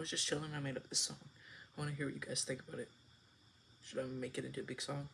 I was just chilling. I made up this song. I want to hear what you guys think about it. Should I make it into a big song?